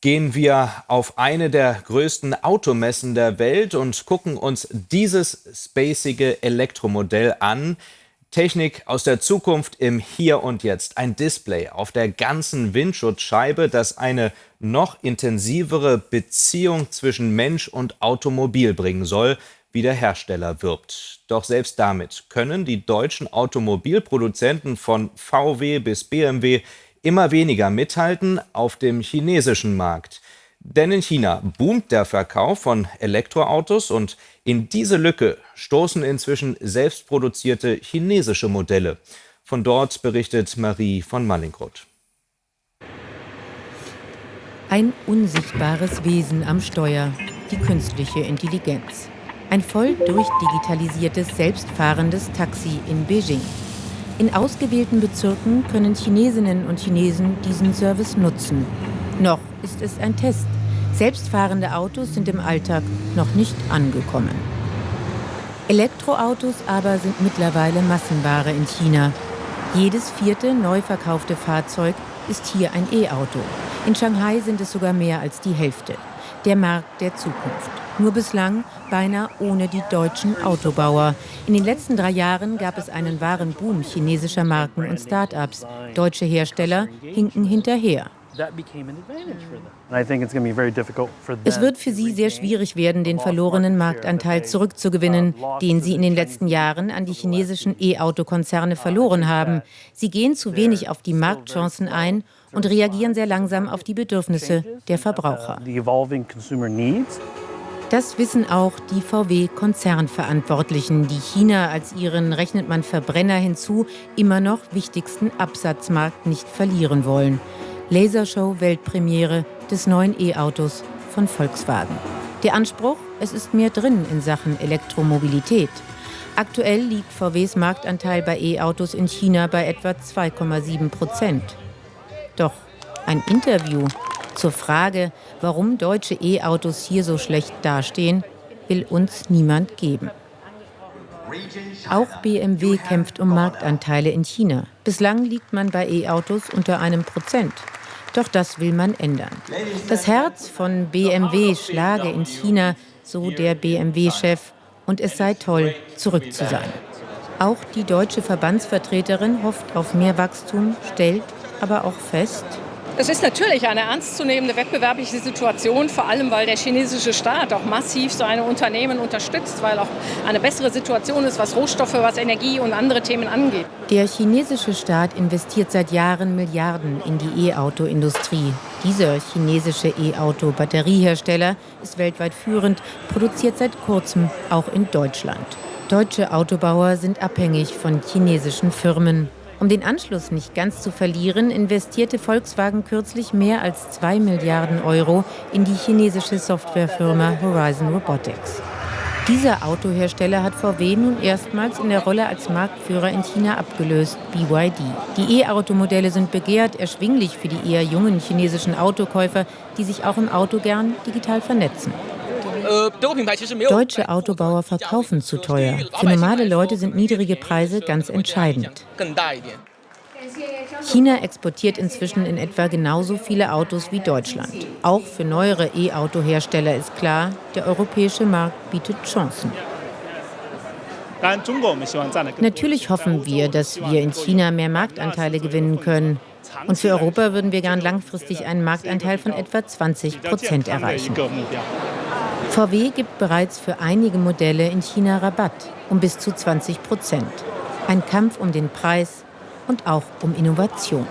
gehen wir auf eine der größten Automessen der Welt und gucken uns dieses spacige Elektromodell an. Technik aus der Zukunft im Hier und Jetzt. Ein Display auf der ganzen Windschutzscheibe, das eine noch intensivere Beziehung zwischen Mensch und Automobil bringen soll, wie der Hersteller wirbt. Doch selbst damit können die deutschen Automobilproduzenten von VW bis BMW immer weniger mithalten auf dem chinesischen Markt. Denn in China boomt der Verkauf von Elektroautos und in diese Lücke stoßen inzwischen selbstproduzierte chinesische Modelle. Von dort berichtet Marie von Mallinckrodt. Ein unsichtbares Wesen am Steuer, die künstliche Intelligenz. Ein voll durchdigitalisiertes, selbstfahrendes Taxi in Beijing. In ausgewählten Bezirken können Chinesinnen und Chinesen diesen Service nutzen. Noch ist es ein Test. Selbstfahrende Autos sind im Alltag noch nicht angekommen. Elektroautos aber sind mittlerweile Massenware in China. Jedes vierte neu verkaufte Fahrzeug ist hier ein E-Auto. In Shanghai sind es sogar mehr als die Hälfte. Der Markt der Zukunft. Nur bislang beinahe ohne die deutschen Autobauer. In den letzten drei Jahren gab es einen wahren Boom chinesischer Marken und Start-ups. Deutsche Hersteller hinken hinterher. Es wird für sie sehr schwierig werden, den verlorenen Marktanteil zurückzugewinnen, den sie in den letzten Jahren an die chinesischen E-Auto-Konzerne verloren haben. Sie gehen zu wenig auf die Marktchancen ein und reagieren sehr langsam auf die Bedürfnisse der Verbraucher. Das wissen auch die VW-Konzernverantwortlichen, die China als ihren, rechnet man Verbrenner hinzu, immer noch wichtigsten Absatzmarkt nicht verlieren wollen. Lasershow-Weltpremiere des neuen E-Autos von Volkswagen. Der Anspruch, es ist mehr drin in Sachen Elektromobilität. Aktuell liegt VWs Marktanteil bei E-Autos in China bei etwa 2,7 Prozent. Doch ein Interview zur Frage, warum deutsche E-Autos hier so schlecht dastehen, will uns niemand geben. Auch BMW kämpft um Marktanteile in China. Bislang liegt man bei E-Autos unter einem Prozent. Doch das will man ändern. Das Herz von BMW schlage in China, so der BMW-Chef, und es sei toll, zurück zu sein. Auch die deutsche Verbandsvertreterin hofft auf mehr Wachstum, stellt aber auch fest, es ist natürlich eine ernstzunehmende wettbewerbliche Situation, vor allem weil der chinesische Staat auch massiv seine Unternehmen unterstützt, weil auch eine bessere Situation ist, was Rohstoffe, was Energie und andere Themen angeht. Der chinesische Staat investiert seit Jahren Milliarden in die E-Auto-Industrie. Dieser chinesische E-Auto-Batteriehersteller ist weltweit führend, produziert seit kurzem auch in Deutschland. Deutsche Autobauer sind abhängig von chinesischen Firmen. Um den Anschluss nicht ganz zu verlieren, investierte Volkswagen kürzlich mehr als 2 Milliarden Euro in die chinesische Softwarefirma Horizon Robotics. Dieser Autohersteller hat VW nun erstmals in der Rolle als Marktführer in China abgelöst, BYD. Die E-Automodelle sind begehrt, erschwinglich für die eher jungen chinesischen Autokäufer, die sich auch im Auto gern digital vernetzen. Deutsche Autobauer verkaufen zu teuer. Für normale Leute sind niedrige Preise ganz entscheidend. China exportiert inzwischen in etwa genauso viele Autos wie Deutschland. Auch für neuere E-Auto-Hersteller ist klar, der europäische Markt bietet Chancen. Natürlich hoffen wir, dass wir in China mehr Marktanteile gewinnen können. Und für Europa würden wir gern langfristig einen Marktanteil von etwa 20 Prozent erreichen. VW gibt bereits für einige Modelle in China Rabatt um bis zu 20 Prozent. Ein Kampf um den Preis und auch um Innovation.